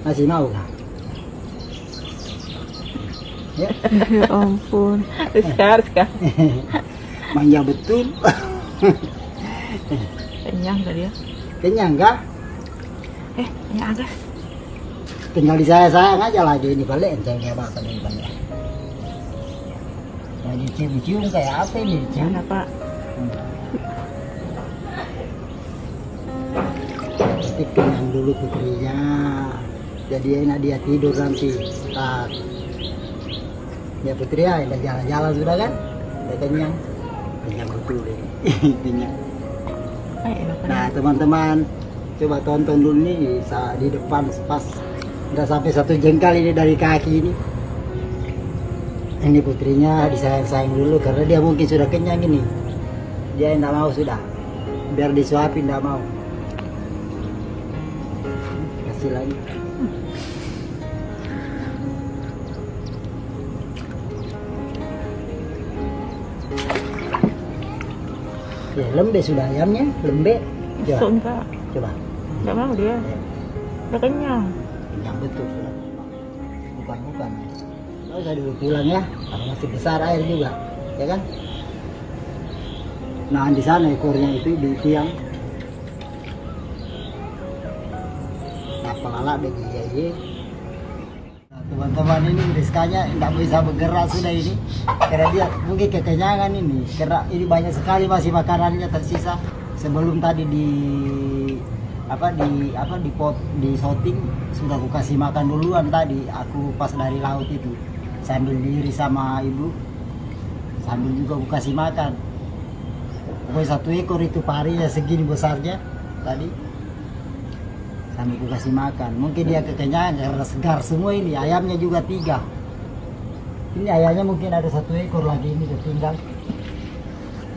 Masih mau kah? Ya, Ya ampun. Rizka, Rizka. manja betul. Kenyang tadi ya. Kenyang kah? Eh, ini agak. Tinggal di saya sayang aja lagi ini balik enteng kayak apa ini balik. Nah, dicium-cium kayak apa ini? Dicium Mana pak? Tapi kenyang dulu putrinya. Jadi enak dia tidur nanti. Tak. Ya putri ya, udah jalan-jalan sudah kan? Udah kenyang. Kenyang betul ini. kenyang. Nah teman-teman coba tonton dulu nih di depan pas nggak sampai satu jengkal ini dari kaki ini. Ini putrinya disayang-sayang dulu karena dia mungkin sudah kenyang ini. Dia tidak mau sudah. Biar disuapin tidak mau. Kasih lagi. Ya, lembek sudah ayamnya, lembek. Coba, enggak. coba. Enggak mau dia. Udah kenyang. Kenyang betul sudah. Bukan bukan. Nggak usah dulu pulang ya. Karena masih besar air juga, ya kan? Nah di sana ekornya itu di tiang. Nah pelala bagi ya ye. Nah, teman-teman ini Rizkanya tidak bisa bergerak sudah ini. Karena dia mungkin kekenyangan ini karena ini banyak sekali masih makanannya tersisa. Sebelum tadi di apa di apa di pot di shooting sudah aku kasih makan duluan tadi. Aku pas dari laut itu sambil diri sama ibu. Sambil juga aku kasih makan. Pokoknya satu ekor itu parinya segini besarnya tadi aku kasih makan. Mungkin dia kekenyangan karena segar semua ini. Ayamnya juga tiga. Ini ayamnya mungkin ada satu ekor lagi ini tertinggal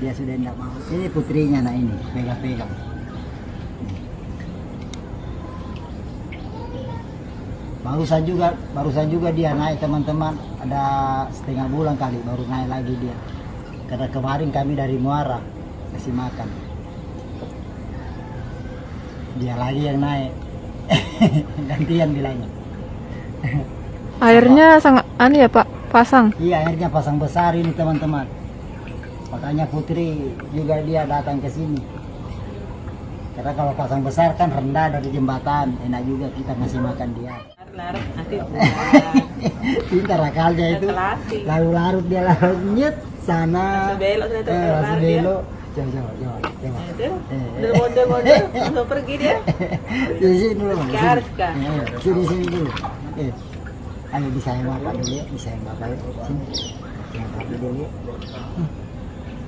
dia sudah tidak mau. Ini putrinya nah ini. Pegang-pegang. Barusan juga barusan juga dia naik teman-teman. Ada setengah bulan kali baru naik lagi dia. Karena kemarin kami dari Muara kasih makan. Dia lagi yang naik gantian bilangnya. Airnya sangat anu ya pak, pasang. iya akhirnya pasang besar ini teman-teman. Makanya Putri juga dia datang ke sini. Karena kalau pasang besar kan rendah dari jembatan. Enak juga kita ngasih makan dia. Larut nanti pintar akalnya itu. Terlatih. larut-larut dia larut nyet sana. Langsung belok eh, belok coba coba coba Itu, Eh, udah langsung pergi dia. di sini dulu sini. Eh, sini dulu. Eh ayo disayang bapak dulu ya disayang bapak ya. Sini. Disayang bapak dulu ya. Hmm.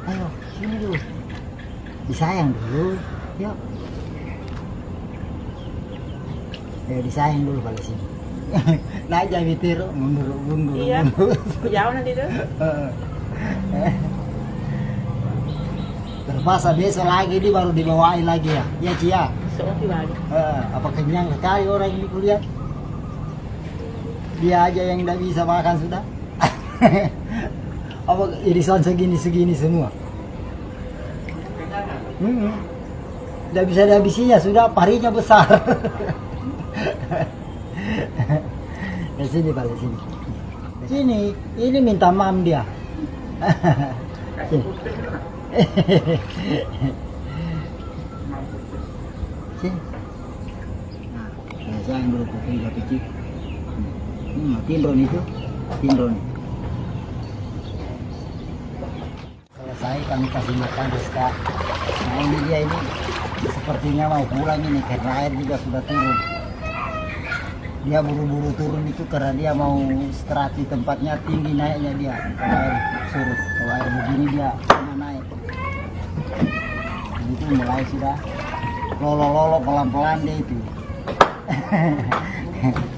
ayo sini dulu. Disayang dulu. Yuk. Eh, disayang dulu pada sini. Naik jadi tiru mundur mundur Iya. Jauh nanti tuh. terpaksa besok lagi dia baru dibawain lagi ya. Ya? Cia balik. Eh, apa kenyang sekali orang ini kuliah? Dia aja yang tidak bisa makan sudah. Apa irisan segini segini semua? Hmm. tidak bisa dihabisinya sudah. Parinya besar. Di sini balik sini. Sini. Ini minta mam dia. Sini sini nah, saya yang hmm, itu selesai kami kasih makan Rizka. Nah ini dia ini. Sepertinya mau pulang ini karena air juga sudah turun. Dia buru-buru turun itu karena dia mau istirahat di tempatnya tinggi naiknya dia. Kalau air surut. Kalau air begini dia itu mulai sudah lolo-lolo pelan-pelan dia itu